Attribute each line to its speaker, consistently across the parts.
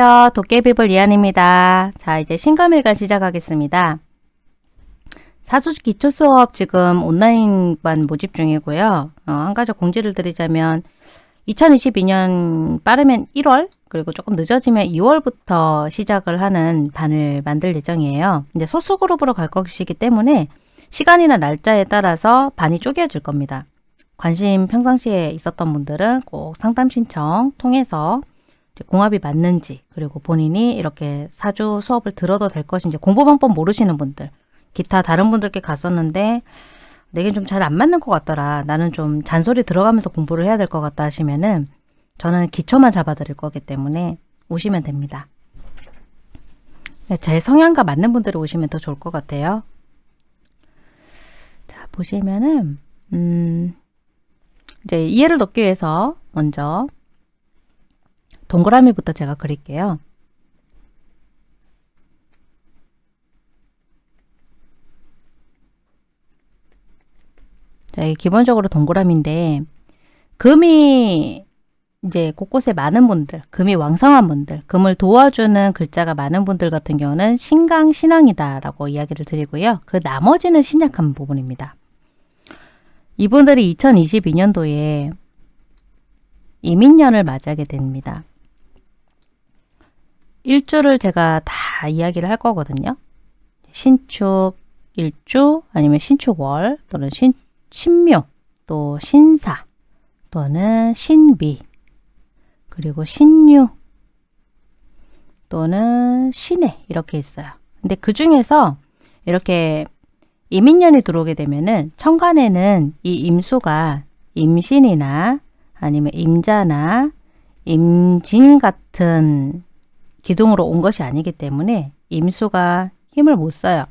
Speaker 1: 안녕하세요. 도깨비불 이한입니다. 자, 이제 신감일간 시작하겠습니다. 사주 기초 수업 지금 온라인반 모집 중이고요. 어, 한 가지 공지를 드리자면 2022년 빠르면 1월 그리고 조금 늦어지면 2월부터 시작을 하는 반을 만들 예정이에요. 근데 소수 그룹으로 갈 것이기 때문에 시간이나 날짜에 따라서 반이 쪼개질 겁니다. 관심 평상시에 있었던 분들은 꼭 상담 신청 통해서 공합이 맞는지 그리고 본인이 이렇게 사주 수업을 들어도 될 것인지 공부 방법 모르시는 분들 기타 다른 분들께 갔었는데 내게 좀잘 안 맞는 것 같더라. 나는 좀 잔소리 들어가면서 공부를 해야 될 것 같다 하시면은 저는 기초만 잡아 드릴 거기 때문에 오시면 됩니다. 제 성향과 맞는 분들이 오시면 더 좋을 것 같아요. 자 보시면은 음 이제 이해를 돕기 위해서 먼저 동그라미부터 제가 그릴게요. 자, 이게 기본적으로 동그라미인데 금이 이제 곳곳에 많은 분들, 금이 왕성한 분들, 금을 도와주는 글자가 많은 분들 같은 경우는 신강, 신앙이다 라고 이야기를 드리고요. 그 나머지는 신약한 부분입니다. 이분들이 2022년도에 이민년을 맞이하게 됩니다. 일주를 제가 다 이야기를 할 거거든요. 신축 일주 아니면 신축월 또는 신, 신묘 또 신사 또는 신비 그리고 신유 또는 신해 이렇게 있어요. 근데 그 중에서 이렇게 이민년이 들어오게 되면은 천간에는 이 임수가 임신이나 아니면 임자나 임진 같은 기둥으로 온 것이 아니기 때문에 임수가 힘을 못 써요.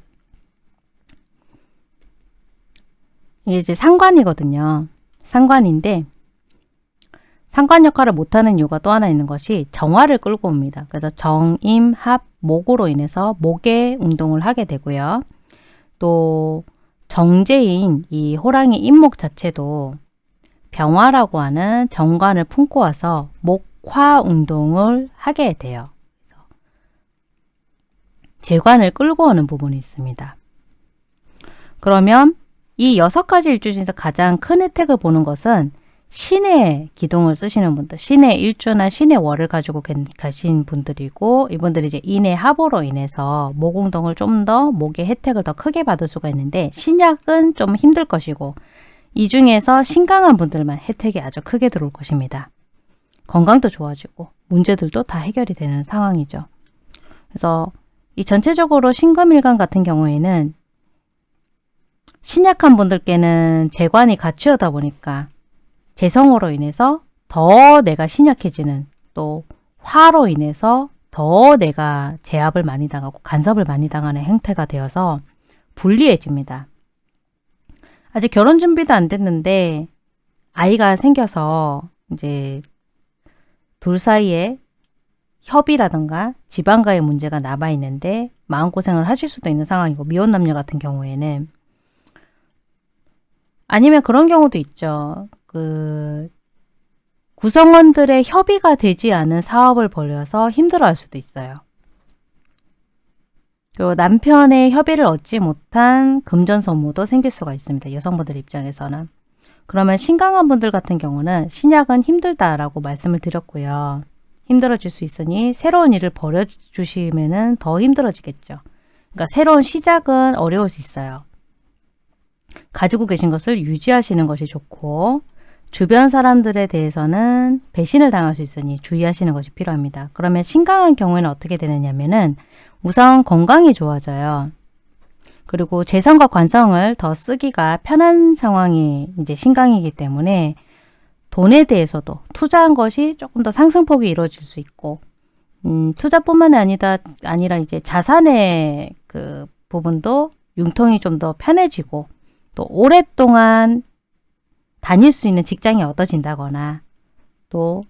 Speaker 1: 이게 이제 상관이거든요. 상관인데 상관 역할을 못하는 이유가 또 하나 있는 것이 정화를 끌고 옵니다. 그래서 정 임, 합, 목으로 인해서 목의 운동을 하게 되고요. 또 정제인 이 호랑이 임목 자체도 병화라고 하는 정관을 품고 와서 목화 운동을 하게 돼요. 재관을 끌고 오는 부분이 있습니다. 그러면 이 여섯 가지 일주 중에서 가장 큰 혜택을 보는 것은 신의 기둥을 쓰시는 분들, 신의 일주나 신의 월을 가지고 가신 분들이고 이분들이 이제 인의 합으로 인해서 모공동을 좀 더 목의 혜택을 더 크게 받을 수가 있는데 신약은 좀 힘들 것이고 이 중에서 신강한 분들만 혜택이 아주 크게 들어올 것입니다. 건강도 좋아지고 문제들도 다 해결이 되는 상황이죠. 그래서 이 전체적으로 신금일간 같은 경우에는 신약한 분들께는 재관이 같이 오다 보니까 재성으로 인해서 더 내가 신약해지는 또 화로 인해서 더 내가 제압을 많이 당하고 간섭을 많이 당하는 행태가 되어서 불리해집니다. 아직 결혼 준비도 안 됐는데 아이가 생겨서 이제 둘 사이에 협의라든가 지방과의 문제가 남아있는데 마음고생을 하실 수도 있는 상황이고 미혼 남녀 같은 경우에는 아니면 그런 경우도 있죠. 그 구성원들의 협의가 되지 않은 사업을 벌여서 힘들어할 수도 있어요. 그리고 남편의 협의를 얻지 못한 금전소모도 생길 수가 있습니다. 여성분들 입장에서는. 그러면 신강한 분들 같은 경우는 신약은 힘들다라고 말씀을 드렸고요. 힘들어질 수 있으니 새로운 일을 벌여주시면 더 힘들어지겠죠. 그러니까 새로운 시작은 어려울 수 있어요. 가지고 계신 것을 유지하시는 것이 좋고 주변 사람들에 대해서는 배신을 당할 수 있으니 주의하시는 것이 필요합니다. 그러면 신강한 경우에는 어떻게 되느냐면 은 우선 건강이 좋아져요. 그리고 재성과 관성을 더 쓰기가 편한 상황이 이제 신강이기 때문에 돈에 대해서도 투자한 것이 조금 더 상승폭이 이루어질 수 있고 음, 투자뿐만 아니다 아니라 이제 자산의 그 부분도 융통이 좀 더 편해지고 또 오랫동안 다닐 수 있는 직장이 얻어진다거나 또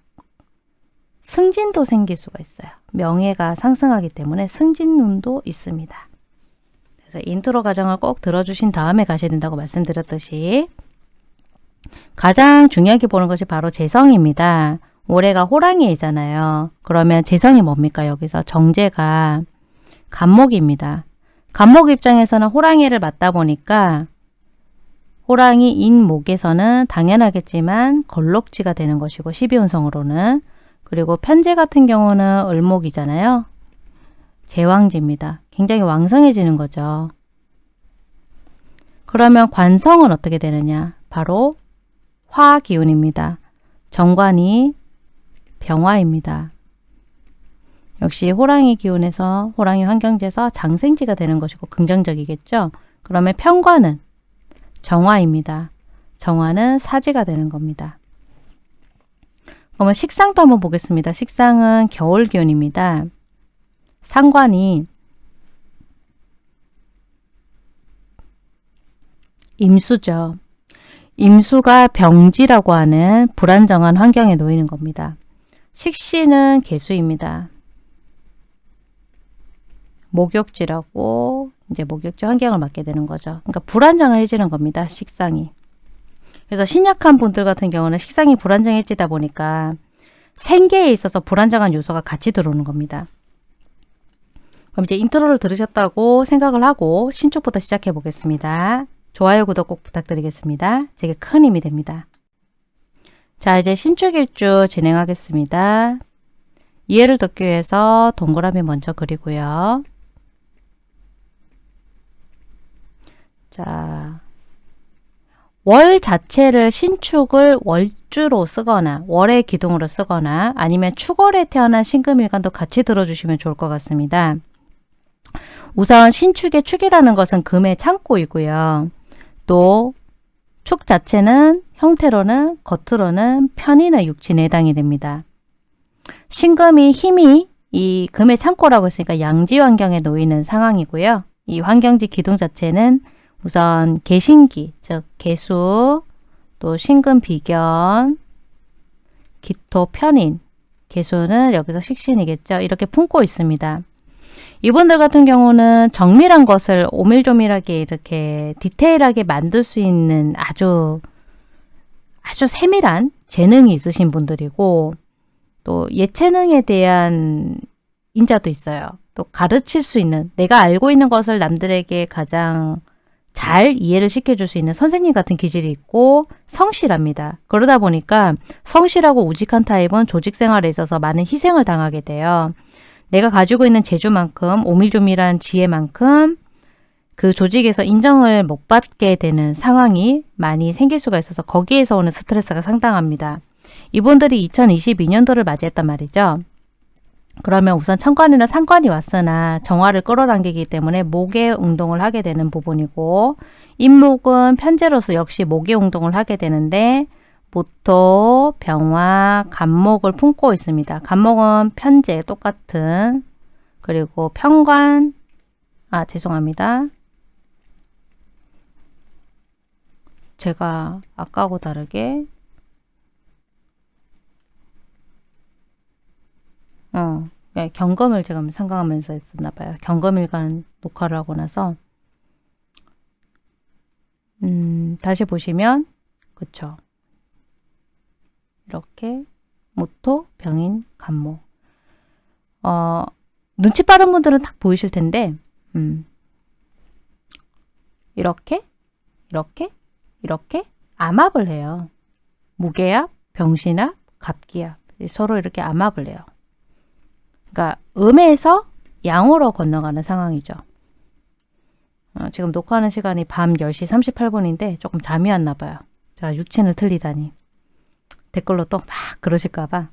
Speaker 1: 승진도 생길 수가 있어요. 명예가 상승하기 때문에 승진운도 있습니다. 그래서 인트로 과정을 꼭 들어주신 다음에 가셔야 된다고 말씀드렸듯이 가장 중요하게 보는 것이 바로 재성입니다. 올해가 호랑이잖아요. 그러면 재성이 뭡니까? 여기서 정재가 갑목입니다. 갑목 입장에서는 호랑이를 맞다 보니까 호랑이 인 목에서는 당연하겠지만 건록지가 되는 것이고 12운성으로는 그리고 편제 같은 경우는 을목이잖아요. 제왕지입니다. 굉장히 왕성해지는 거죠. 그러면 관성은 어떻게 되느냐? 바로 화 기운입니다. 정관이 병화입니다. 역시 호랑이 기운에서 호랑이 환경지에서 장생지가 되는 것이고 긍정적이겠죠. 그러면 편관은 정화입니다. 정화는 사지가 되는 겁니다. 그러면 식상도 한번 보겠습니다. 식상은 겨울 기운입니다. 상관이 임수죠. 임수가 병지라고 하는 불안정한 환경에 놓이는 겁니다. 식신은 개수입니다. 목욕지라고 이제 목욕지 환경을 맡게 되는 거죠. 그러니까 불안정해지는 겁니다. 식상이. 그래서 신약한 분들 같은 경우는 식상이 불안정해지다 보니까 생계에 있어서 불안정한 요소가 같이 들어오는 겁니다. 그럼 이제 인트로를 들으셨다고 생각을 하고 신축부터 시작해 보겠습니다. 좋아요, 구독 꼭 부탁드리겠습니다. 제게 큰 힘이 됩니다. 자, 이제 신축일주 진행하겠습니다. 이해를 돕기 위해서 동그라미 먼저 그리고요. 자, 월 자체를 신축을 월주로 쓰거나 월의 기둥으로 쓰거나 아니면 축월에 태어난 신금일간도 같이 들어주시면 좋을 것 같습니다. 우선 신축의 축이라는 것은 금의 창고이고요. 또 축 자체는 형태로는 겉으로는 편인의 육친에 해당이 됩니다. 신금이 힘이 이 금의 창고라고 했으니까 양지 환경에 놓이는 상황이고요. 이 환경지 기둥 자체는 우선 개신기, 즉 개수, 또 신금 비견, 기토 편인, 개수는 여기서 식신이겠죠. 이렇게 품고 있습니다. 이분들 같은 경우는 정밀한 것을 오밀조밀하게 이렇게 디테일하게 만들 수 있는 아주 아주 세밀한 재능이 있으신 분들이고 또 예체능에 대한 인자도 있어요. 또 가르칠 수 있는 내가 알고 있는 것을 남들에게 가장 잘 이해를 시켜줄 수 있는 선생님 같은 기질이 있고 성실합니다. 그러다 보니까 성실하고 우직한 타입은 조직 생활에 있어서 많은 희생을 당하게 돼요. 내가 가지고 있는 재주만큼 오밀조밀한 지혜만큼 그 조직에서 인정을 못 받게 되는 상황이 많이 생길 수가 있어서 거기에서 오는 스트레스가 상당합니다. 이분들이 2022년도를 맞이했단 말이죠. 그러면 우선 천관이나 상관이 왔으나 정화를 끌어당기기 때문에 목의 운동을 하게 되는 부분이고 임목은 편제로서 역시 목의 운동을 하게 되는데 모토, 병화, 간목을 품고 있습니다. 간목은 편제 똑같은 그리고 편관 아 죄송합니다. 제가 아까하고 다르게 어, 네, 경검을 제가 생각하면서 했었나 봐요. 경검일간 녹화를 하고 나서 음, 다시 보시면 그쵸 이렇게 모토, 병인, 간모 어, 눈치 빠른 분들은 딱 보이실 텐데 음, 이렇게 이렇게 이렇게 암압을 해요. 무게압, 병신압, 갑기압 서로 이렇게 암압을 해요. 그러니까 음에서 양으로 건너가는 상황이죠. 어, 지금 녹화하는 시간이 밤 10시 38분인데 조금 잠이 왔나 봐요. 제가 육친을 틀리다니. 댓글로 또 막 그러실까 봐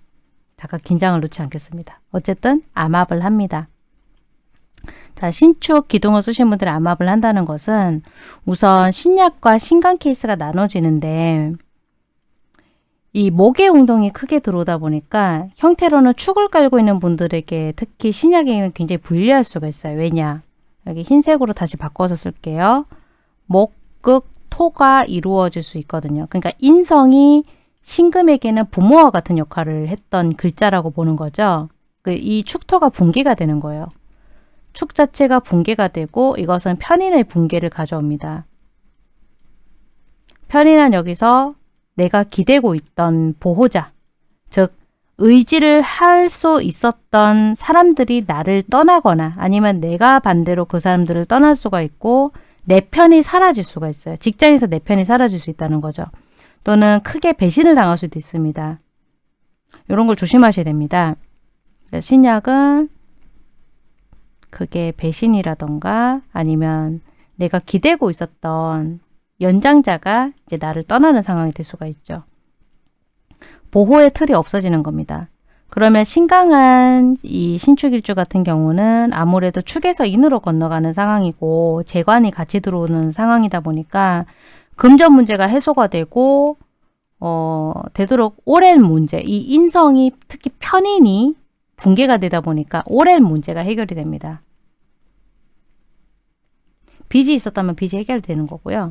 Speaker 1: 잠깐 긴장을 놓지 않겠습니다. 어쨌든 암압을 합니다. 자, 신축 기둥을 쓰신 분들이 암압을 한다는 것은 우선 신약과 신강 케이스가 나눠지는데 이 목의 운동이 크게 들어오다 보니까 형태로는 축을 깔고 있는 분들에게 특히 신약에는 굉장히 불리할 수가 있어요. 왜냐? 여기 흰색으로 다시 바꿔서 쓸게요. 목, 극, 토가 이루어질 수 있거든요. 그러니까 인성이 신금에게는 부모와 같은 역할을 했던 글자라고 보는 거죠. 그 이 축토가 붕괴가 되는 거예요. 축 자체가 붕괴가 되고 이것은 편인의 붕괴를 가져옵니다. 편인은 여기서 내가 기대고 있던 보호자, 즉 의지를 할 수 있었던 사람들이 나를 떠나거나 아니면 내가 반대로 그 사람들을 떠날 수가 있고 내 편이 사라질 수가 있어요. 직장에서 내 편이 사라질 수 있다는 거죠. 또는 크게 배신을 당할 수도 있습니다. 이런 걸 조심하셔야 됩니다. 신약은 그게 배신이라던가 아니면 내가 기대고 있었던 연장자가 이제 나를 떠나는 상황이 될 수가 있죠. 보호의 틀이 없어지는 겁니다. 그러면 신강한 이 신축일주 같은 경우는 아무래도 축에서 인으로 건너가는 상황이고 재관이 같이 들어오는 상황이다 보니까 금전 문제가 해소가 되고 어, 되도록 오랜 문제, 이 인성이 특히 편인이 붕괴가 되다 보니까 오랜 문제가 해결이 됩니다. 빚이 있었다면 빚이 해결되는 거고요.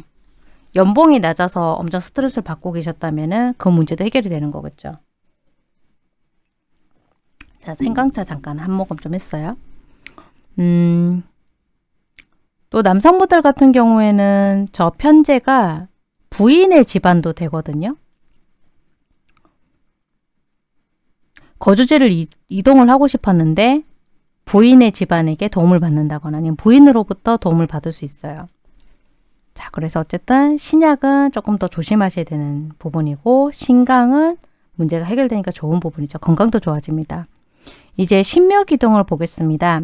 Speaker 1: 연봉이 낮아서 엄청 스트레스를 받고 계셨다면 그 문제도 해결이 되는 거겠죠. 자, 생강차 잠깐 한 모금 좀 했어요. 음, 또 남성분들 같은 경우에는 저 편제가 부인의 집안도 되거든요. 거주지를 이, 이동을 하고 싶었는데 부인의 집안에게 도움을 받는다거나 아니면 부인으로부터 도움을 받을 수 있어요. 자, 그래서 어쨌든 신약은 조금 더 조심하셔야 되는 부분이고 신강은 문제가 해결되니까 좋은 부분이죠. 건강도 좋아집니다. 이제 신묘 기둥을 보겠습니다.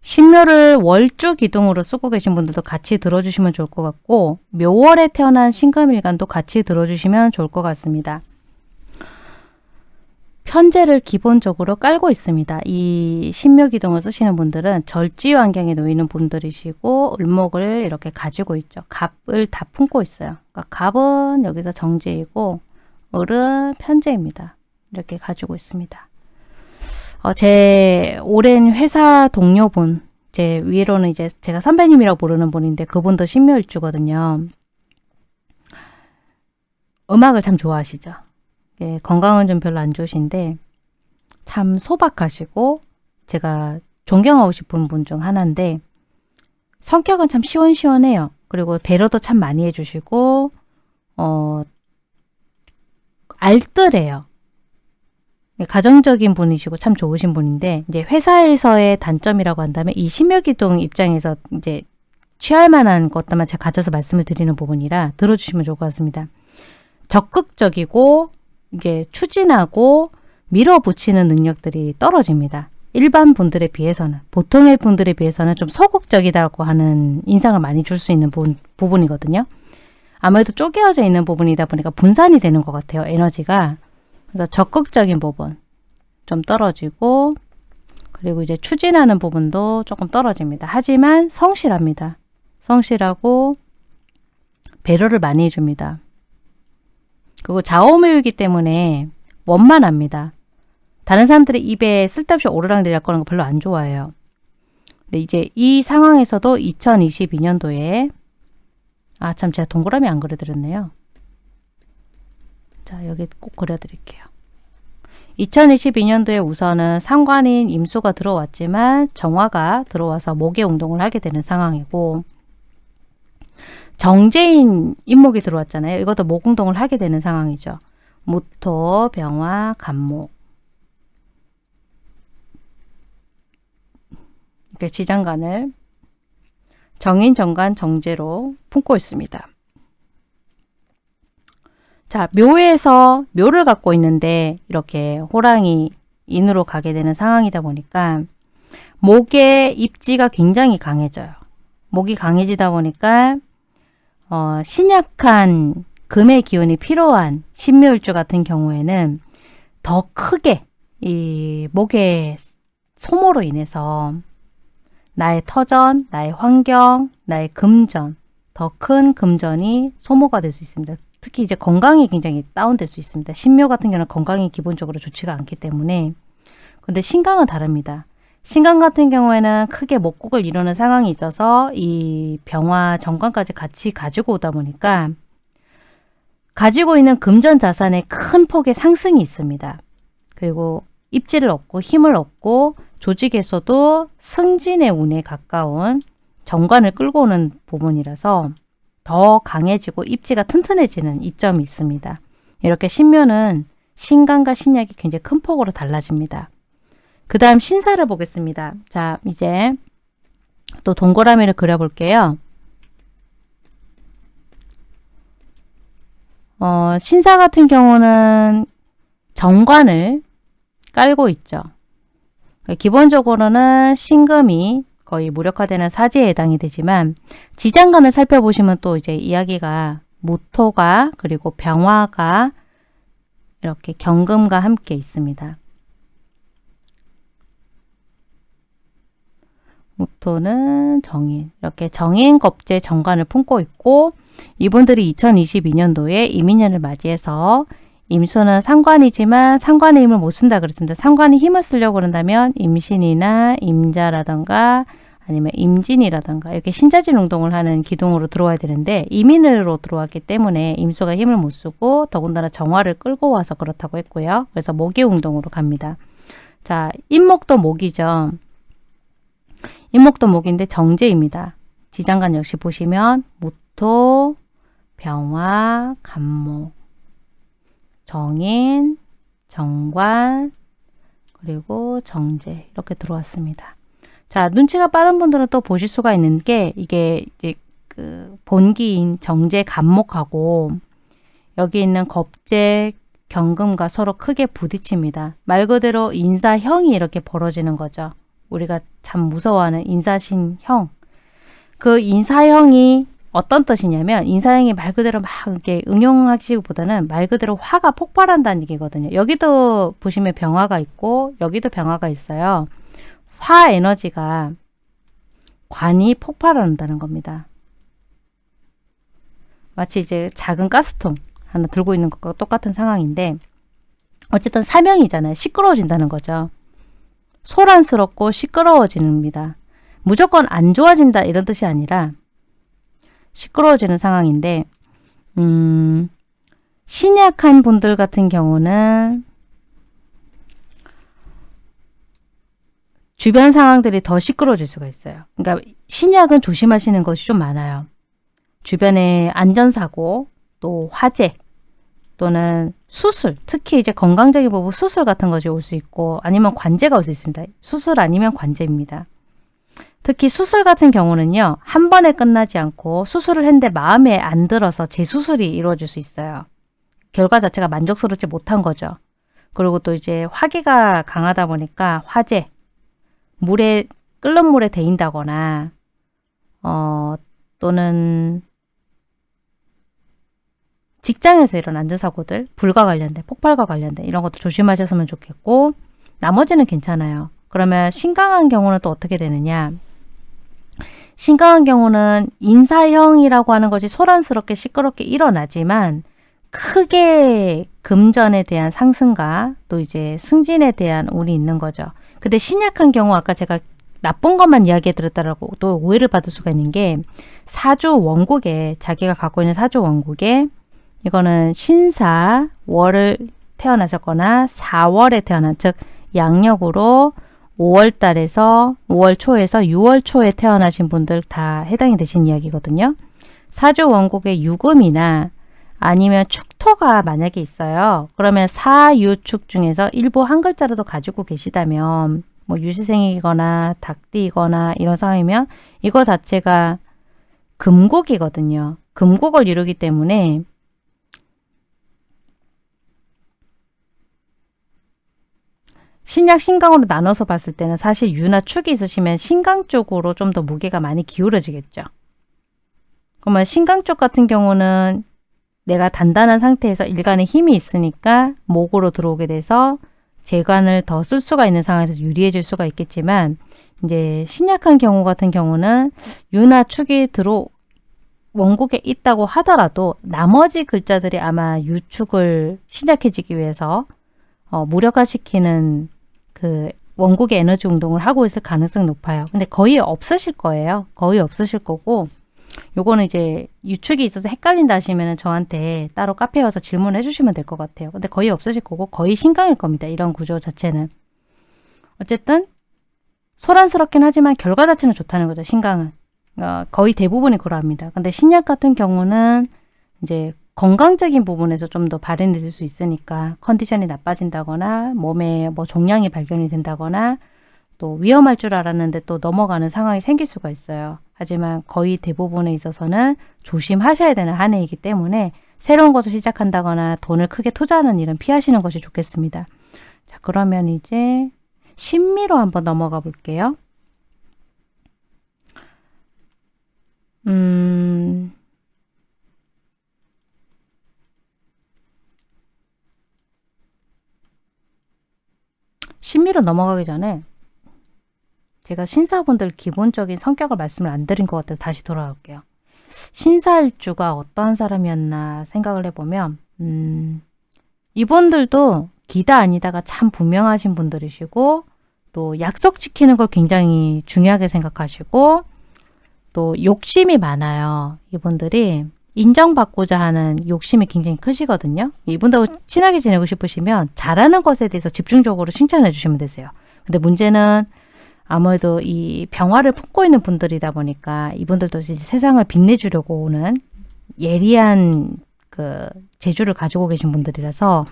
Speaker 1: 신묘를 월주 기둥으로 쓰고 계신 분들도 같이 들어주시면 좋을 것 같고 묘월에 태어난 신금일간도 같이 들어주시면 좋을 것 같습니다. 편제를 기본적으로 깔고 있습니다. 이 신묘 기둥을 쓰시는 분들은 절지 환경에 놓이는 분들이시고 을목을 이렇게 가지고 있죠. 갑을 다 품고 있어요. 그러니까 갑은 여기서 정제이고 을은 편제입니다. 이렇게 가지고 있습니다. 어, 제 오랜 회사 동료분, 제 위로는 이제 제가 선배님이라고 부르는 분인데 그분도 신묘일주거든요. 음악을 참 좋아하시죠. 예, 건강은 좀 별로 안 좋으신데 참 소박하시고 제가 존경하고 싶은 분 중 하나인데 성격은 참 시원시원해요. 그리고 배려도 참 많이 해주시고 어 알뜰해요. 예, 가정적인 분이시고 참 좋으신 분인데 이제 회사에서의 단점이라고 한다면 이 심혈기둥 입장에서 이제 취할 만한 것들만 제가 가져서 말씀을 드리는 부분이라 들어주시면 좋을 것 같습니다. 적극적이고 이게 추진하고 밀어붙이는 능력들이 떨어집니다. 일반 분들에 비해서는 보통의 분들에 비해서는 좀 소극적이다고 하는 인상을 많이 줄 수 있는 부분, 부분이거든요. 아무래도 쪼개어져 있는 부분이다 보니까 분산이 되는 것 같아요. 에너지가. 그래서 적극적인 부분 좀 떨어지고 그리고 이제 추진하는 부분도 조금 떨어집니다. 하지만 성실합니다. 성실하고 배려를 많이 해줍니다. 그리고 좌우매이기 때문에 원만합니다. 다른 사람들의 입에 쓸데없이 오르락내리락 거는 거 별로 안 좋아해요. 근데 이제 이 상황에서도 2022년도에 아 참 제가 동그라미 안 그려드렸네요. 자 여기 꼭 그려드릴게요. 2022년도에 우선은 상관인 임수가 들어왔지만 정화가 들어와서 목의 운동을 하게 되는 상황이고 정제인 인목이 들어왔잖아요. 이것도 목운동을 하게 되는 상황이죠. 무토, 병화, 간목. 이렇게 지장간을 정인, 정간, 정제로 품고 있습니다. 자, 묘에서 묘를 갖고 있는데 이렇게 호랑이 인으로 가게 되는 상황이다 보니까 목의 입지가 굉장히 강해져요. 목이 강해지다 보니까 어, 신약한 금의 기운이 필요한 신묘일주 같은 경우에는 더 크게 이 목의 소모로 인해서 나의 터전, 나의 환경, 나의 금전, 더 큰 금전이 소모가 될 수 있습니다. 특히 이제 건강이 굉장히 다운될 수 있습니다. 신묘 같은 경우는 건강이 기본적으로 좋지가 않기 때문에 근데 신강은 다릅니다. 신강 같은 경우에는 크게 목곡을 이루는 상황이 있어서 이 병화 정관까지 같이 가지고 오다 보니까 가지고 있는 금전 자산의 큰 폭의 상승이 있습니다. 그리고 입지를 얻고 힘을 얻고 조직에서도 승진의 운에 가까운 정관을 끌고 오는 부분이라서 더 강해지고 입지가 튼튼해지는 이점이 있습니다. 이렇게 신묘는 신강과 신약이 굉장히 큰 폭으로 달라집니다. 그 다음 신사를 보겠습니다. 자, 이제 또 동그라미를 그려볼게요. 어, 신사 같은 경우는 정관을 깔고 있죠. 그러니까 기본적으로는 신금이 거의 무력화되는 사지에 해당이 되지만 지장간을 살펴보시면 또 이제 이야기가 무토가 그리고 병화가 이렇게 경금과 함께 있습니다. 무토는 정인 이렇게 정인 겁재 정관을 품고 있고 이분들이 2022년도에 이민년을 맞이해서 임수는 상관이지만 상관의 힘을 못 쓴다 그랬습니다. 상관이 힘을 쓰려고 그런다면 임신이나 임자라던가 아니면 임진이라던가 이렇게 신자진 운동을 하는 기둥으로 들어와야 되는데 이민으로 들어왔기 때문에 임수가 힘을 못 쓰고 더군다나 정화를 끌고 와서 그렇다고 했고요. 그래서 모기 운동으로 갑니다. 자, 임목도 목이죠. 임목도 목인데 정제입니다. 지장간 역시 보시면 무토, 병화, 간목 정인, 정관, 그리고 정제 이렇게 들어왔습니다. 자, 눈치가 빠른 분들은 또 보실 수가 있는 게 이게 이제 그 본기인 정제 간목하고 여기 있는 겁제 경금과 서로 크게 부딪힙니다. 말 그대로 인사형이 이렇게 벌어지는 거죠. 우리가 참 무서워하는 인사신형. 그 인사형이 어떤 뜻이냐면 인사형이 말 그대로 막 이렇게 응용하시기보다는 말 그대로 화가 폭발한다는 얘기거든요. 여기도 보시면 병화가 있고 여기도 병화가 있어요. 화 에너지가 관이 폭발한다는 겁니다. 마치 이제 작은 가스통 하나 들고 있는 것과 똑같은 상황인데 어쨌든 사명이잖아요. 시끄러워진다는 거죠. 소란스럽고 시끄러워집니다. 무조건 안 좋아진다 이런 뜻이 아니라 시끄러워지는 상황인데 음, 신약한 분들 같은 경우는 주변 상황들이 더 시끄러워질 수가 있어요. 그러니까 신약은 조심하시는 것이 좀 많아요. 주변에 안전사고, 또 화재, 또는 수술, 특히 이제 건강적인 부분 수술 같은 것이 올 수 있고 아니면 관제가 올 수 있습니다. 수술 아니면 관제입니다. 특히 수술 같은 경우는요. 한 번에 끝나지 않고 수술을 했는데 마음에 안 들어서 재수술이 이루어질 수 있어요. 결과 자체가 만족스럽지 못한 거죠. 그리고 또 이제 화기가 강하다 보니까 화재, 물에 끓는 물에 데인다거나 어, 또는 직장에서 이런 안전사고들, 불과 관련된, 폭발과 관련된 이런 것도 조심하셨으면 좋겠고 나머지는 괜찮아요. 그러면 신강한 경우는 또 어떻게 되느냐 신강한 경우는 인사형이라고 하는 것이 소란스럽게 시끄럽게 일어나지만 크게 금전에 대한 상승과 또 이제 승진에 대한 운이 있는 거죠. 근데 신약한 경우 아까 제가 나쁜 것만 이야기해 드렸다라고 또 오해를 받을 수가 있는 게 사주 원국에 자기가 갖고 있는 사주 원국에 이거는 신사 월을 태어나셨거나 4월에 태어난 즉 양력으로 5월 달에서 5월 초에서 6월 초에 태어나신 분들 다 해당이 되신 이야기거든요. 사주 원국의 유금이나 아니면 축토가 만약에 있어요. 그러면 사유축 중에서 일부 한 글자라도 가지고 계시다면 뭐 유시생이거나 닭띠거나 이런 상황이면 이거 자체가 금국이거든요. 금국을 이루기 때문에 신약 신강으로 나눠서 봤을 때는 사실 유나 축이 있으시면 신강 쪽으로 좀 더 무게가 많이 기울어지겠죠. 그러면 신강 쪽 같은 경우는 내가 단단한 상태에서 일간에 힘이 있으니까 목으로 들어오게 돼서 재관을 더 쓸 수가 있는 상황에서 유리해질 수가 있겠지만 이제 신약한 경우 같은 경우는 유나 축이 들어 원국에 있다고 하더라도 나머지 글자들이 아마 유축을 신약해지기 위해서 어, 무력화시키는 그 원국의 에너지 운동을 하고 있을 가능성이 높아요. 근데 거의 없으실 거예요. 거의 없으실 거고 요거는 이제 유축이 있어서 헷갈린다 하시면 저한테 따로 카페에 와서 질문해 주시면 될 것 같아요. 근데 거의 없으실 거고 거의 신강일 겁니다. 이런 구조 자체는. 어쨌든 소란스럽긴 하지만 결과 자체는 좋다는 거죠. 신강은. 어, 거의 대부분이 그러합니다. 근데 신약 같은 경우는 이제 건강적인 부분에서 좀 더 발현이 될 수 있으니까 컨디션이 나빠진다거나 몸에 뭐 종양이 발견이 된다거나 또 위험할 줄 알았는데 또 넘어가는 상황이 생길 수가 있어요. 하지만 거의 대부분에 있어서는 조심하셔야 되는 한 해이기 때문에 새로운 것을 시작한다거나 돈을 크게 투자하는 일은 피하시는 것이 좋겠습니다. 자, 그러면 이제 신미로 한번 넘어가 볼게요. 음, 신미로 넘어가기 전에 제가 신사분들 기본적인 성격을 말씀을 안 드린 것 같아서 다시 돌아올게요. 신사일주가 어떤 사람이었나 생각을 해보면 음, 이분들도 기다 아니다가 참 분명하신 분들이시고 또 약속 지키는 걸 굉장히 중요하게 생각하시고 또 욕심이 많아요. 이분들이 인정받고자 하는 욕심이 굉장히 크시거든요. 이분하고 친하게 지내고 싶으시면 잘하는 것에 대해서 집중적으로 칭찬해 주시면 되세요. 근데 문제는 아무래도 이 병화를 품고 있는 분들이다 보니까 이분들도 세상을 빛내주려고 오는 예리한 그 재주를 가지고 계신 분들이라서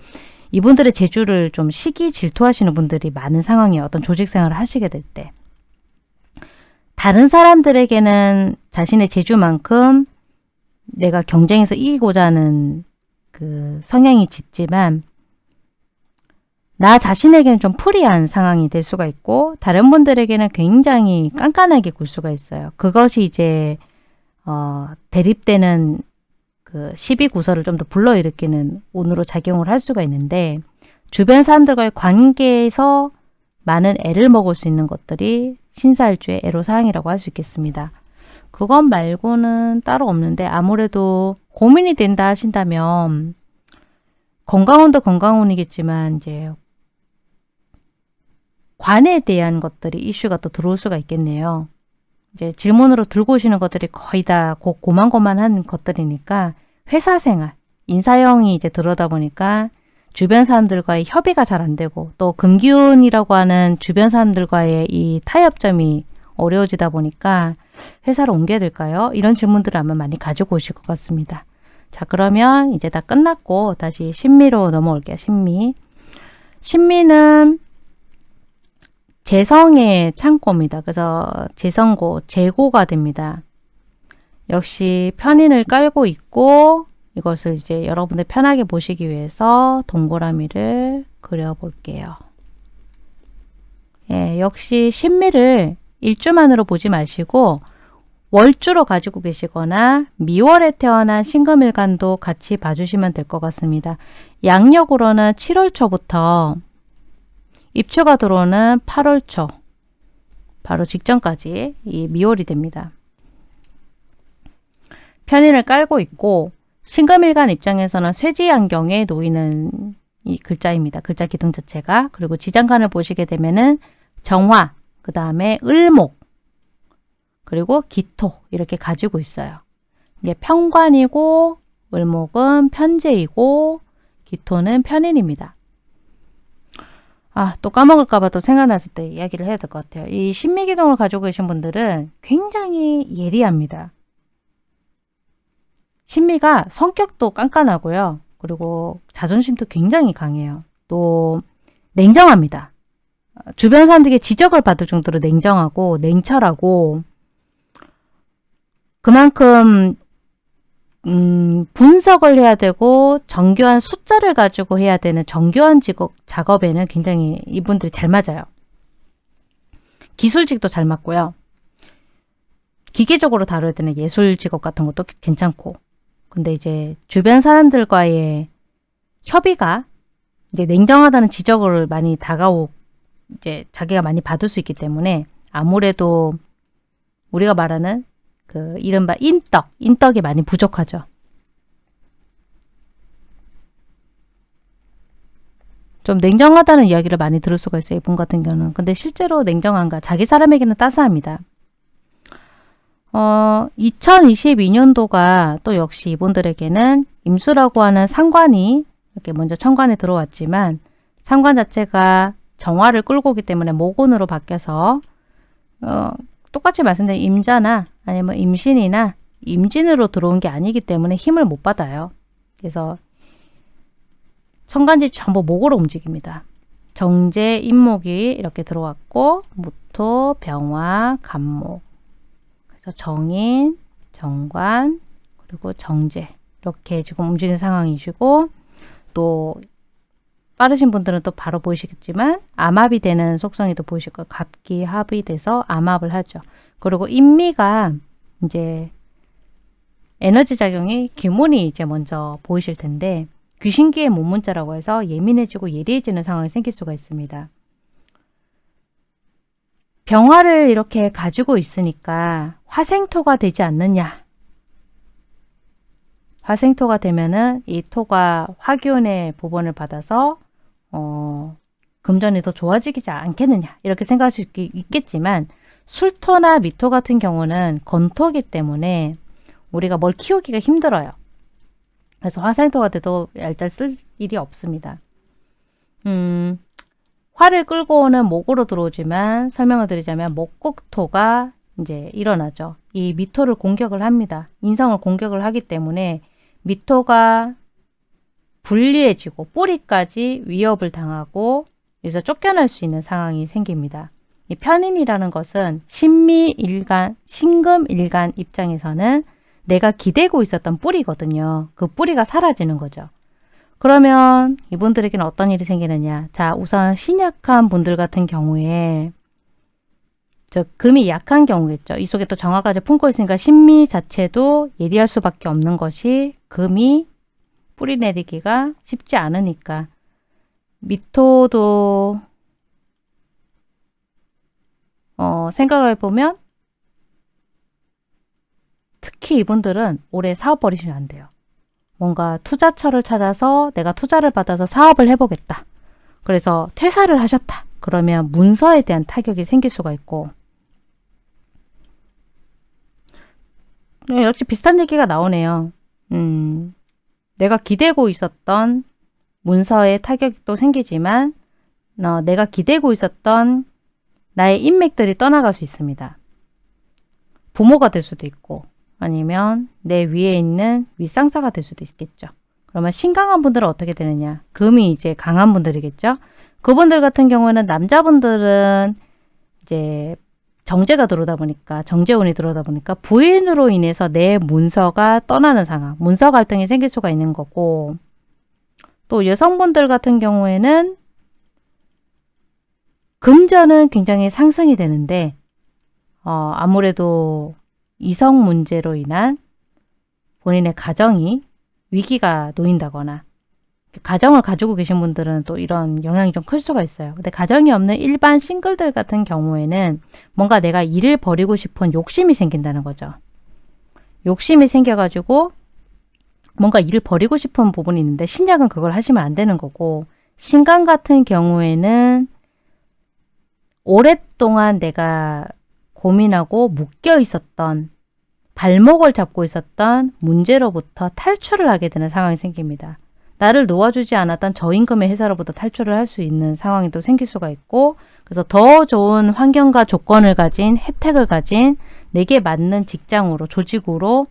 Speaker 1: 이분들의 재주를 좀 시기 질투하시는 분들이 많은 상황이에요. 어떤 조직 생활을 하시게 될 때. 다른 사람들에게는 자신의 재주만큼 내가 경쟁에서 이기고자 하는 그 성향이 짙지만 나 자신에게는 좀 프리한 상황이 될 수가 있고 다른 분들에게는 굉장히 깐깐하게 굴 수가 있어요. 그것이 이제 어, 대립되는 그 시비 구설을 좀 더 불러일으키는 운으로 작용을 할 수가 있는데 주변 사람들과의 관계에서 많은 애를 먹을 수 있는 것들이 신사일주의 애로사항이라고 할 수 있겠습니다. 그것 말고는 따로 없는데 아무래도 고민이 된다 하신다면 건강운도 건강운이겠지만 이제 관에 대한 것들이 이슈가 또 들어올 수가 있겠네요. 이제 질문으로 들고 오시는 것들이 거의 다 고, 고만고만한 것들이니까 회사 생활, 인사형이 이제 들어다 보니까 주변 사람들과의 협의가 잘 안 되고 또 금기운이라고 하는 주변 사람들과의 이 타협점이 어려워지다 보니까 회사를 옮겨야 될까요? 이런 질문들을 아마 많이 가지고 오실 것 같습니다. 자 그러면 이제 다 끝났고 다시 신미로 넘어올게요. 신미. 신미는 재성의 창고입니다. 그래서 재성고, 재고가 됩니다. 역시 편인을 깔고 있고 이것을 이제 여러분들 편하게 보시기 위해서 동그라미를 그려볼게요. 예, 역시 신미를 일주만으로 보지 마시고 월주로 가지고 계시거나 미월에 태어난 신금일간도 같이 봐주시면 될 것 같습니다. 양력으로는 7월 초부터 입추가 들어오는 8월 초 바로 직전까지 이 미월이 됩니다. 편인을 깔고 있고 신금일간 입장에서는 쇠지안경에 놓이는 이 글자입니다. 글자 기둥 자체가 그리고 지장간을 보시게 되면은 정화, 그 다음에 을목, 그리고 기토 이렇게 가지고 있어요. 이게 평관이고 을목은 편제이고 기토는 편인입니다. 아, 또 까먹을까봐 또 생각났을 때 이야기를 해야 될 것 같아요. 이 신미기동을 가지고 계신 분들은 굉장히 예리합니다. 신미가 성격도 깐깐하고요. 그리고 자존심도 굉장히 강해요. 또 냉정합니다. 주변 사람들에게 지적을 받을 정도로 냉정하고 냉철하고 그만큼 음, 분석을 해야 되고 정교한 숫자를 가지고 해야 되는 정교한 직업, 작업에는 굉장히 이분들이 잘 맞아요. 기술직도 잘 맞고요. 기계적으로 다뤄야 되는 예술 직업 같은 것도 괜찮고 근데 이제 주변 사람들과의 협의가 이제 냉정하다는 지적을 많이 다가오 이제 자기가 많이 받을 수 있기 때문에 아무래도 우리가 말하는 그 이른바 인덕, 인덕이 많이 부족하죠. 좀 냉정하다는 이야기를 많이 들을 수가 있어요. 이분 같은 경우는. 근데 실제로 냉정한가? 자기 사람에게는 따스합니다. 어, 2022년도가 또 역시 이분들에게는 임수라고 하는 상관이 이렇게 먼저 천관에 들어왔지만 상관 자체가 정화를 끌고 오기 때문에 모곤으로 바뀌어서 어, 똑같이 말씀드린 임자나 아니면 임신이나 임진으로 들어온 게 아니기 때문에 힘을 못 받아요. 그래서 천간지 전부 목으로 움직입니다. 정제, 임목이 이렇게 들어왔고 무토, 병화, 간목 그래서 정인, 정관, 그리고 정제 이렇게 지금 움직이는 상황이시고 또 빠르신 분들은 또 바로 보이시겠지만 암합이 되는 속성이 또 보이실 거예요. 갑기, 합이 돼서 암합을 하죠. 그리고 인미가 이제 에너지 작용이 기문이 이제 먼저 보이실 텐데 귀신기의 몸문자라고 해서 예민해지고 예리해지는 상황이 생길 수가 있습니다. 병화를 이렇게 가지고 있으니까 화생토가 되지 않느냐. 화생토가 되면은 이 토가 화기운의 부분을 받아서 어, 금전이 더 좋아지지 않겠느냐 이렇게 생각할 수 있, 있겠지만 술토나 미토 같은 경우는 건토기 때문에 우리가 뭘 키우기가 힘들어요. 그래서 화생토가 돼도 얄짤 쓸 일이 없습니다. 음, 화를 끌고 오는 목으로 들어오지만 설명을 드리자면 목국토가 이제 일어나죠. 이 미토를 공격을 합니다. 인성을 공격을 하기 때문에 미토가 불리해지고 뿌리까지 위협을 당하고 그래서 쫓겨날 수 있는 상황이 생깁니다. 이 편인이라는 것은 신미일간, 신금일간 입장에서는 내가 기대고 있었던 뿌리거든요. 그 뿌리가 사라지는 거죠. 그러면 이분들에게는 어떤 일이 생기느냐. 자, 우선 신약한 분들 같은 경우에 저 금이 약한 경우겠죠. 이 속에 또 정화까지 품고 있으니까 신미 자체도 예리할 수밖에 없는 것이 금이 뿌리 내리기가 쉽지 않으니까 미토도 어, 생각을 해보면 특히 이분들은 올해 사업 버리시면 안 돼요. 뭔가 투자처를 찾아서 내가 투자를 받아서 사업을 해보겠다. 그래서 퇴사를 하셨다. 그러면 문서에 대한 타격이 생길 수가 있고 네, 역시 비슷한 얘기가 나오네요. 음, 내가 기대고 있었던 문서에 타격이 또 생기지만 어, 내가 기대고 있었던 나의 인맥들이 떠나갈 수 있습니다. 부모가 될 수도 있고 아니면 내 위에 있는 윗상사가 될 수도 있겠죠. 그러면 신강한 분들은 어떻게 되느냐? 금이 이제 강한 분들이겠죠. 그분들 같은 경우는 남자분들은 이제 정제가 들어오다 보니까 정제운이 들어오다 보니까 부인으로 인해서 내 문서가 떠나는 상황, 문서 갈등이 생길 수가 있는 거고 또 여성분들 같은 경우에는 금전은 굉장히 상승이 되는데 어, 아무래도 이성 문제로 인한 본인의 가정이 위기가 놓인다거나 가정을 가지고 계신 분들은 또 이런 영향이 좀 클 수가 있어요. 근데 가정이 없는 일반 싱글들 같은 경우에는 뭔가 내가 일을 버리고 싶은 욕심이 생긴다는 거죠. 욕심이 생겨가지고 뭔가 일을 버리고 싶은 부분이 있는데 신약은 그걸 하시면 안 되는 거고 신강 같은 경우에는 오랫동안 내가 고민하고 묶여 있었던 발목을 잡고 있었던 문제로부터 탈출을 하게 되는 상황이 생깁니다. 나를 놓아주지 않았던 저임금의 회사로부터 탈출을 할 수 있는 상황이 또 생길 수가 있고 그래서 더 좋은 환경과 조건을 가진 혜택을 가진 내게 맞는 직장으로 조직으로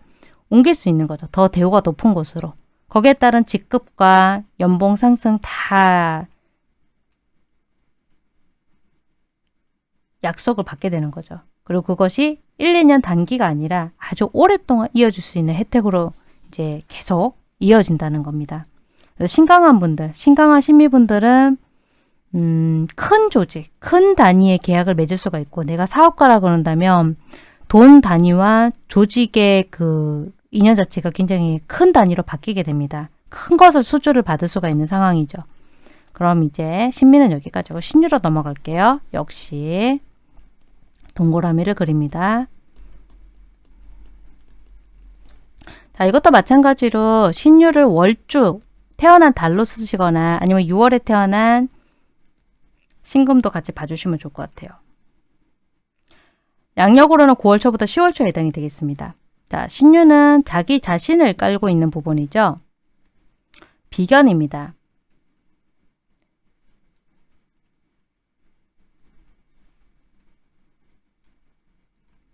Speaker 1: 옮길 수 있는 거죠. 더 대우가 높은 곳으로. 거기에 따른 직급과 연봉 상승 다 약속을 받게 되는 거죠. 그리고 그것이 1, 2년 단기가 아니라 아주 오랫동안 이어질 수 있는 혜택으로 이제 계속 이어진다는 겁니다. 신강한 분들, 신강한 신미분들은 음, 큰 조직, 큰 단위의 계약을 맺을 수가 있고 내가 사업가라 그런다면 돈 단위와 조직의 그 인연 자체가 굉장히 큰 단위로 바뀌게 됩니다. 큰 것을 수주를 받을 수가 있는 상황이죠. 그럼 이제 신미는 여기까지고 신유로 넘어갈게요. 역시 동그라미를 그립니다. 자, 이것도 마찬가지로 신유를 월주 태어난 달로 쓰시거나 아니면 6월에 태어난 신금도 같이 봐주시면 좋을 것 같아요. 양력으로는 9월 초부터 10월 초에 해당이 되겠습니다. 자, 신유는 자기 자신을 깔고 있는 부분이죠. 비견입니다.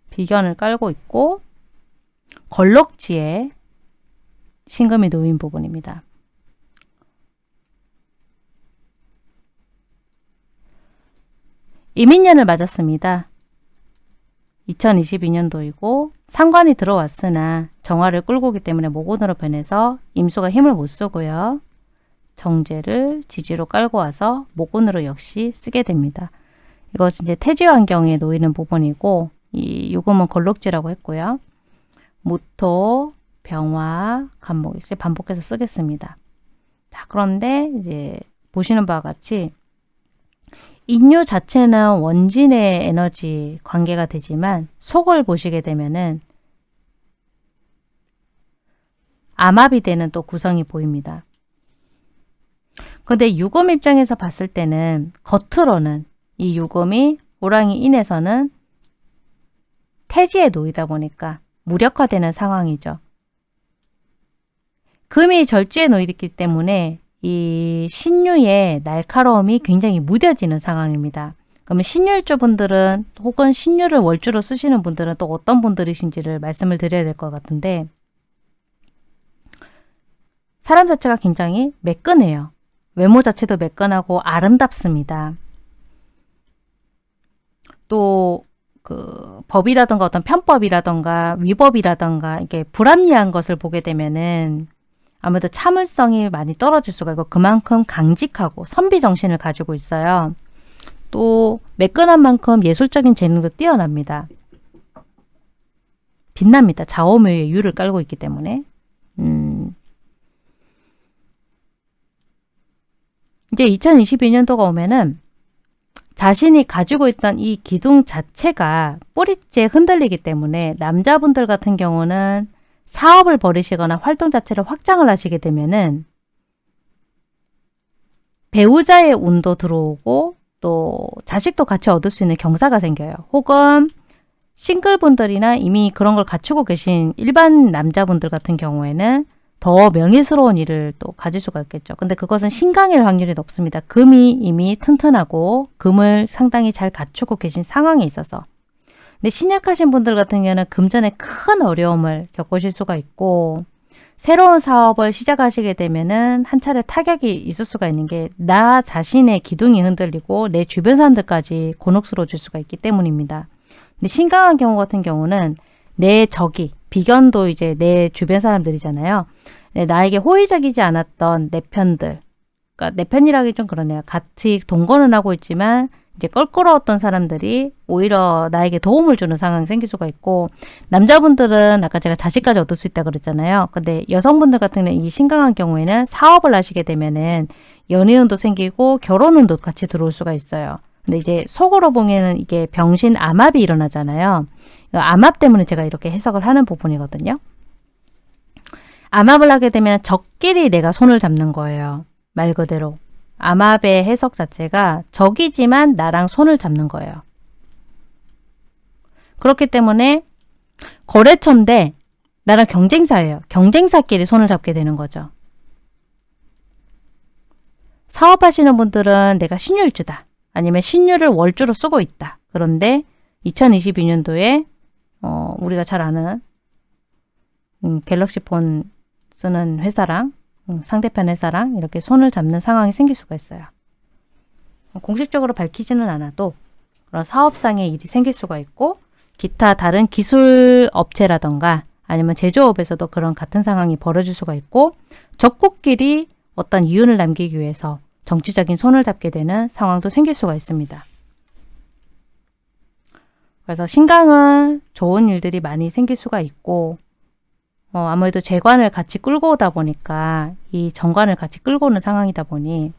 Speaker 1: 비견을 깔고 있고 걸럭지에 신금이 놓인 부분입니다. 이민년을 맞았습니다. 2022년도이고 상관이 들어왔으나 정화를 끌고 오기 때문에 모곤으로 변해서 임수가 힘을 못 쓰고요. 정제를 지지로 깔고 와서 모곤으로 역시 쓰게 됩니다. 이거 이제 태지 환경에 놓이는 부분이고 이 요금은 걸록지라고 했고요. 무토, 병화, 간목 이렇게 반복해서 쓰겠습니다. 자, 그런데 이제 보시는 바와 같이 인류 자체는 원진의 에너지 관계가 되지만 속을 보시게 되면은 암압이 되는 또 구성이 보입니다. 근데 유금 입장에서 봤을 때는 겉으로는 이 유금이 호랑이 인에서는 태지에 놓이다 보니까 무력화되는 상황이죠. 금이 절지에 놓이기 때문에 이 신유의 날카로움이 굉장히 무뎌지는 상황입니다. 그러면 신유일주 분들은 혹은 신유를 월주로 쓰시는 분들은 또 어떤 분들이신지를 말씀을 드려야 될 것 같은데 사람 자체가 굉장히 매끈해요. 외모 자체도 매끈하고 아름답습니다. 또 그 법이라든가 어떤 편법이라든가 위법이라든가 이게 불합리한 것을 보게 되면은 아무래도 참을성이 많이 떨어질 수가 있고 그만큼 강직하고 선비 정신을 가지고 있어요. 또 매끈한 만큼 예술적인 재능도 뛰어납니다. 빛납니다. 좌오묘의 유를 깔고 있기 때문에. 음. 이제 2022년도가 오면은 자신이 가지고 있던 이 기둥 자체가 뿌리째 흔들리기 때문에 남자분들 같은 경우는 사업을 벌이시거나 활동 자체를 확장을 하시게 되면은 배우자의 운도 들어오고 또 자식도 같이 얻을 수 있는 경사가 생겨요. 혹은 싱글분들이나 이미 그런 걸 갖추고 계신 일반 남자분들 같은 경우에는 더 명예스러운 일을 또 가질 수가 있겠죠. 근데 그것은 신강일 확률이 높습니다. 금이 이미 튼튼하고 금을 상당히 잘 갖추고 계신 상황에 있어서 근데 신약하신 분들 같은 경우는 금전에 큰 어려움을 겪으실 수가 있고 새로운 사업을 시작하시게 되면은 한 차례 타격이 있을 수가 있는 게 나 자신의 기둥이 흔들리고 내 주변 사람들까지 곤혹스러워질 수가 있기 때문입니다. 근데 신강한 경우 같은 경우는 내 적이 비견도 이제 내 주변 사람들이잖아요. 네, 나에게 호의적이지 않았던 내 편들 그러니까 내 편이라기 좀 그러네요. 같이 동거는 하고 있지만 이제 껄끄러웠던 사람들이 오히려 나에게 도움을 주는 상황이 생길 수가 있고 남자분들은 아까 제가 자식까지 얻을 수 있다 그랬잖아요. 근데 여성분들 같은 경우는 이 신강한 경우에는 사업을 하시게 되면은 연애운도 생기고 결혼운도 같이 들어올 수가 있어요. 근데 이제 속으로 보면은 이게 병신 암압이 일어나잖아요. 암압 때문에 제가 이렇게 해석을 하는 부분이거든요. 암압을 하게 되면 적끼리 내가 손을 잡는 거예요. 말 그대로. 암압의 해석 자체가 적이지만 나랑 손을 잡는 거예요. 그렇기 때문에 거래처인데 나랑 경쟁사예요. 경쟁사끼리 손을 잡게 되는 거죠. 사업하시는 분들은 내가 신율주다. 아니면 신율을 월주로 쓰고 있다. 그런데 2022년도에 어, 우리가 잘 아는 음, 갤럭시 폰 쓰는 회사랑 음, 상대편 회사랑 이렇게 손을 잡는 상황이 생길 수가 있어요. 공식적으로 밝히지는 않아도 그런 사업상의 일이 생길 수가 있고 기타 다른 기술 업체라던가 아니면 제조업에서도 그런 같은 상황이 벌어질 수가 있고 적국끼리 어떤 이윤을 남기기 위해서 정치적인 손을 잡게 되는 상황도 생길 수가 있습니다. 그래서 신강은 좋은 일들이 많이 생길 수가 있고 어, 아무래도 재관을 같이 끌고 오다 보니까 이 정관을 같이 끌고 오는 상황이다 보니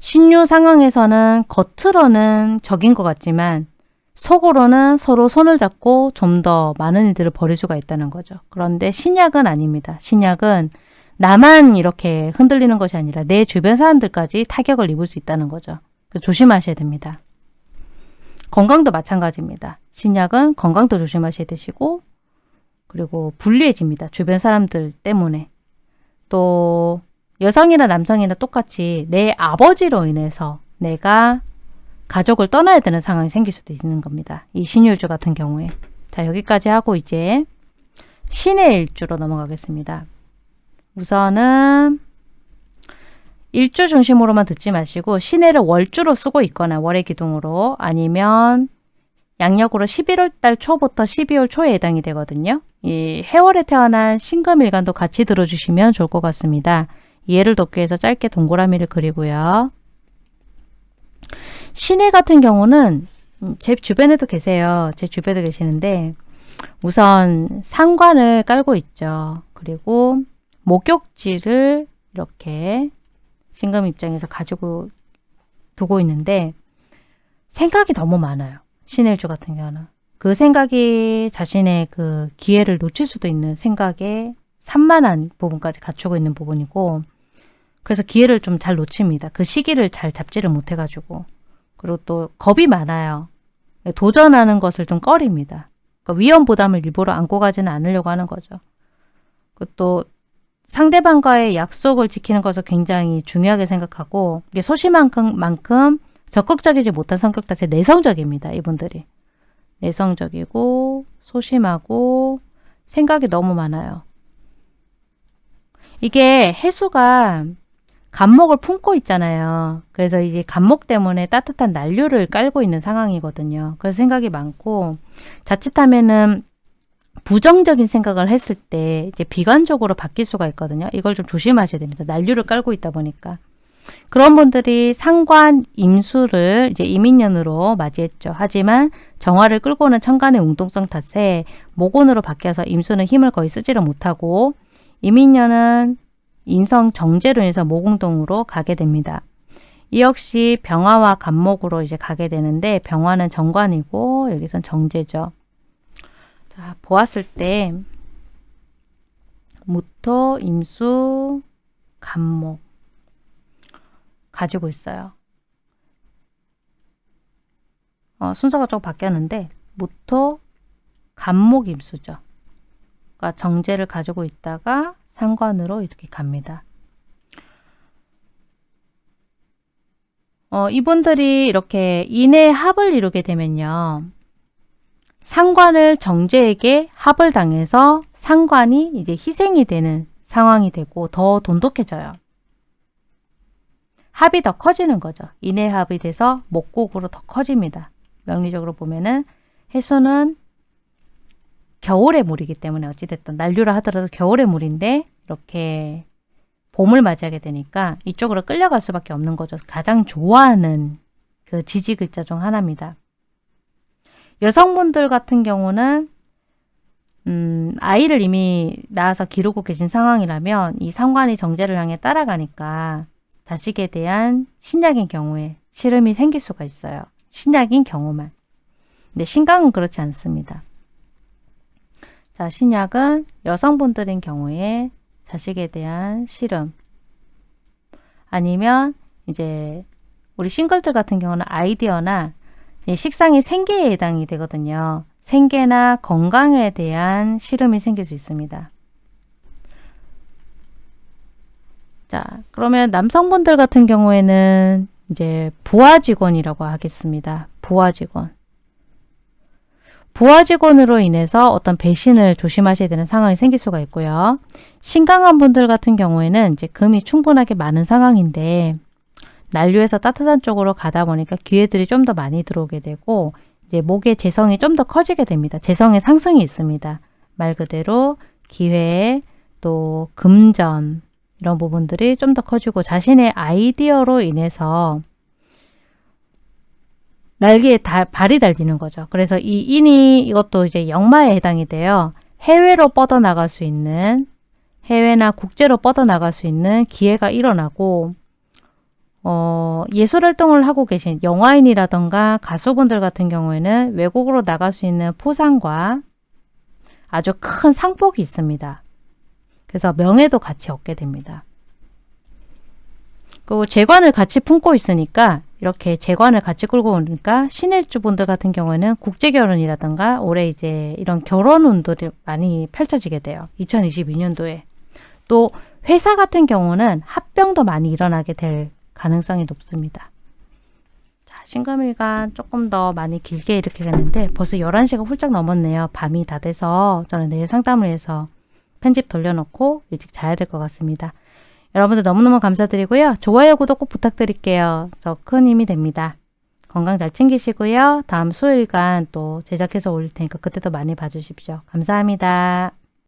Speaker 1: 신유 상황에서는 겉으로는 적인 것 같지만 속으로는 서로 손을 잡고 좀 더 많은 일들을 벌일 수가 있다는 거죠. 그런데 신약은 아닙니다. 신약은 나만 이렇게 흔들리는 것이 아니라 내 주변 사람들까지 타격을 입을 수 있다는 거죠. 조심하셔야 됩니다. 건강도 마찬가지입니다. 신약은 건강도 조심하셔야 되시고 그리고 불리해집니다. 주변 사람들 때문에. 또 여성이나 남성이나 똑같이 내 아버지로 인해서 내가 가족을 떠나야 되는 상황이 생길 수도 있는 겁니다. 이 신유주 같은 경우에. 자 여기까지 하고 이제 신의 일주로 넘어가겠습니다. 우선은 일주 중심으로만 듣지 마시고 신해를 월주로 쓰고 있거나 월의 기둥으로 아니면 양력으로 11월 달 초부터 12월 초에 해당이 되거든요. 이 해월에 태어난 신금일간도 같이 들어주시면 좋을 것 같습니다. 이해를 돕기 위해서 짧게 동그라미를 그리고요. 신해 같은 경우는 음, 제 주변에도 계세요. 제 주변에도 계시는데 우선 상관을 깔고 있죠. 그리고 목욕지를 이렇게 신금 입장에서 가지고 두고 있는데 생각이 너무 많아요. 신일주 같은 경우는. 그 생각이 자신의 그 기회를 놓칠 수도 있는 생각에 산만한 부분까지 갖추고 있는 부분이고 그래서 기회를 좀 잘 놓칩니다. 그 시기를 잘 잡지를 못해가지고 그리고 또 겁이 많아요. 도전하는 것을 좀 꺼립니다. 그러니까 위험 부담을 일부러 안고 가지는 않으려고 하는 거죠. 또 상대방과의 약속을 지키는 것을 굉장히 중요하게 생각하고 이게 소심만큼 만큼 적극적이지 못한 성격 자체 내성적입니다. 이분들이. 내성적이고 소심하고 생각이 너무 많아요. 이게 해수가 간목을 품고 있잖아요. 그래서 이제 간목 때문에 따뜻한 난류를 깔고 있는 상황이거든요. 그래서 생각이 많고 자칫하면은 부정적인 생각을 했을 때 이제 비관적으로 바뀔 수가 있거든요. 이걸 좀 조심하셔야 됩니다. 난류를 깔고 있다 보니까. 그런 분들이 상관 임수를 이제 이민년으로 맞이했죠. 하지만 정화를 끌고 오는 천간의 웅동성 탓에 모곤으로 바뀌어서 임수는 힘을 거의 쓰지를 못하고 이민년은 인성 정제로 인해서 모공동으로 가게 됩니다. 이 역시 병화와 간목으로 이제 가게 되는데 병화는 정관이고 여기선 정제죠. 자, 보았을 때 무토, 임수, 간목 가지고 있어요. 어, 순서가 좀 바뀌었는데 무토, 간목, 임수죠. 그러니까 정제를 가지고 있다가 상관으로 이렇게 갑니다. 어, 이분들이 이렇게 인의 합을 이루게 되면요. 상관을 정제에게 합을 당해서 상관이 이제 희생이 되는 상황이 되고 더 돈독해져요. 합이 더 커지는 거죠. 인해 합이 돼서 목곡으로 더 커집니다. 명리적으로 보면은 해수는 겨울의 물이기 때문에 어찌됐든 난류를 하더라도 겨울의 물인데 이렇게 봄을 맞이하게 되니까 이쪽으로 끌려갈 수밖에 없는 거죠. 가장 좋아하는 그 지지 글자 중 하나입니다. 여성분들 같은 경우는 음, 아이를 이미 낳아서 기르고 계신 상황이라면 이 상관이 정제를 향해 따라가니까 자식에 대한 신약인 경우에 시름이 생길 수가 있어요. 신약인 경우만. 근데 신강은 그렇지 않습니다. 자, 신약은 여성분들인 경우에 자식에 대한 시름 아니면 이제 우리 싱글들 같은 경우는 아이디어나 식상이 생계에 해당이 되거든요. 생계나 건강에 대한 시름이 생길 수 있습니다. 자, 그러면 남성분들 같은 경우에는 이제 부하 직원이라고 하겠습니다. 부하 직원. 부하 직원으로 인해서 어떤 배신을 조심하셔야 되는 상황이 생길 수가 있고요. 신강한 분들 같은 경우에는 이제 금이 충분하게 많은 상황인데 난류에서 따뜻한 쪽으로 가다 보니까 기회들이 좀 더 많이 들어오게 되고 이제 목의 재성이 좀 더 커지게 됩니다. 재성의 상승이 있습니다. 말 그대로 기회 또 금전 이런 부분들이 좀 더 커지고 자신의 아이디어로 인해서 날개에 달, 발이 달리는 거죠. 그래서 이 인이 이것도 이제 역마에 해당이 돼요. 해외로 뻗어나갈 수 있는 해외나 국제로 뻗어나갈 수 있는 기회가 일어나고 어, 예술활동을 하고 계신 영화인이라던가 가수분들 같은 경우에는 외국으로 나갈 수 있는 포상과 아주 큰 상복이 있습니다. 그래서 명예도 같이 얻게 됩니다. 그리고 재관을 같이 품고 있으니까 이렇게 재관을 같이 끌고 오니까 신일주분들 같은 경우에는 국제결혼이라든가 올해 이제 이런 결혼 운들이 많이 펼쳐지게 돼요. 2022년도에. 또 회사 같은 경우는 합병도 많이 일어나게 될 가능성이 높습니다. 자, 신금일간 조금 더 많이 길게 이렇게 했는데 벌써 11시가 훌쩍 넘었네요. 밤이 다 돼서 저는 내일 상담을 해서 편집 돌려놓고 일찍 자야 될 것 같습니다. 여러분들 너무너무 감사드리고요. 좋아요, 구독 꼭 부탁드릴게요. 저 큰 힘이 됩니다. 건강 잘 챙기시고요. 다음 수요일간 또 제작해서 올릴 테니까 그때도 많이 봐주십시오. 감사합니다.